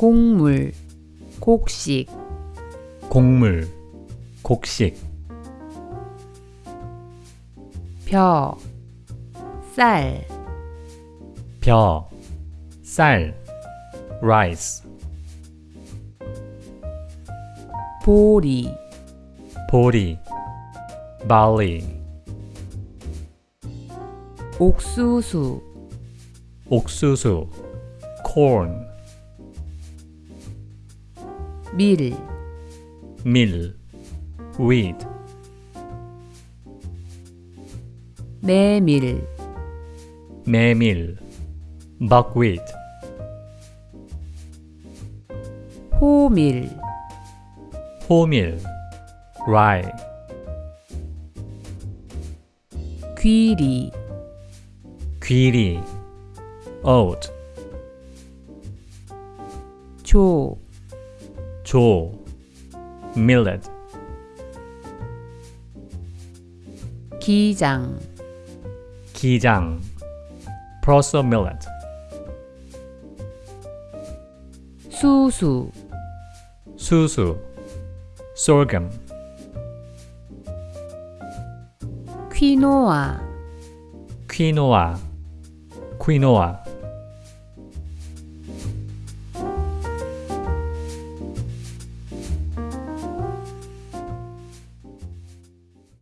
곡물, 곡식, 곡물, 곡식, 벼, 쌀, 벼, 쌀, rice, 보리, 보리, barley, 옥수수, 옥수수, corn, 밀, 밀, wheat, 메밀, 메밀, buckwheat, 호밀, 호밀, rye, 귀리, 귀리, oat, 조, 조, millet, 기장, 기장, proso millet, 수수, 수수, sorghum, 퀴노아, quinoa, quinoa,